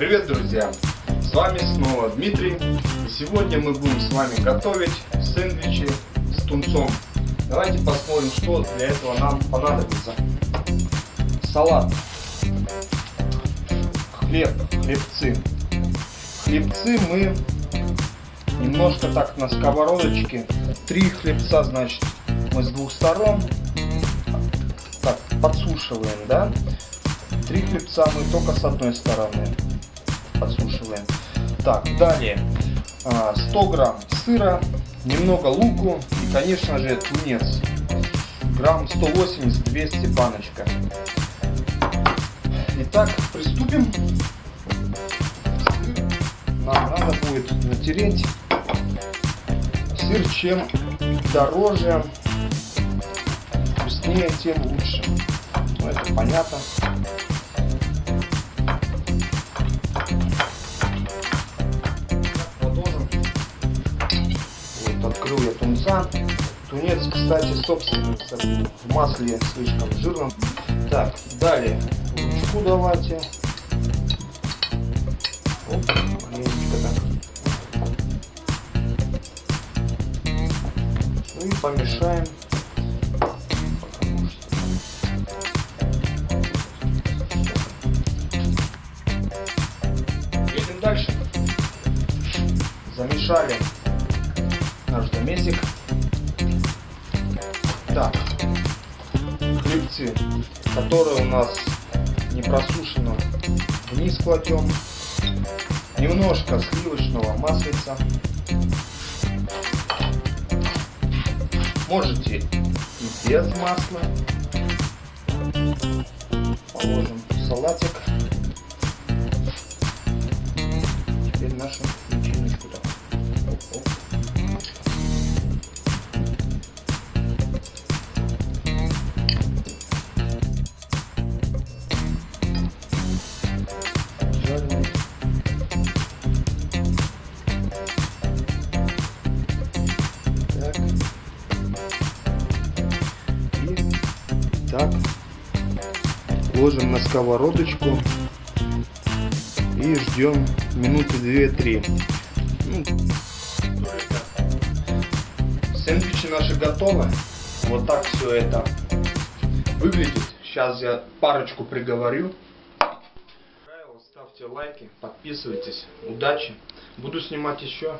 Привет, друзья! С вами снова Дмитрий. И сегодня мы будем с вами готовить сэндвичи с тунцом. Давайте посмотрим, что для этого нам понадобится. Салат. Хлеб, хлебцы. Хлебцы мы немножко так на сковородочке. Три хлебца, значит, мы с двух сторон так подсушиваем, да? Три хлебца мы только с одной стороны подсушиваем. Так, далее 100 а, грамм сыра, немного луку и, конечно же, тунец. Грамм 180-200 баночка. Итак, приступим. Нам надо будет натереть сыр. Чем дороже, вкуснее, тем лучше. Ну, это понятно. Открыл я тунца. Тунец, кстати, собственно, в масле слишком жирном. Так, далее ручку давайте. Оп, маленечко так. Ну и помешаем. Едем дальше. Замешали наш домесик. Так, хлебцы, которые у нас не просушены, вниз кладем. Немножко сливочного маслица. Можете и без масла. Положим салатик. Так. Ложим на сковородочку. И ждем минуты 2-3. Ну, сэндвичи наши готовы. Вот так все это выглядит. Сейчас я парочку приговорю. Ставьте лайки, подписывайтесь. Удачи. Буду снимать еще.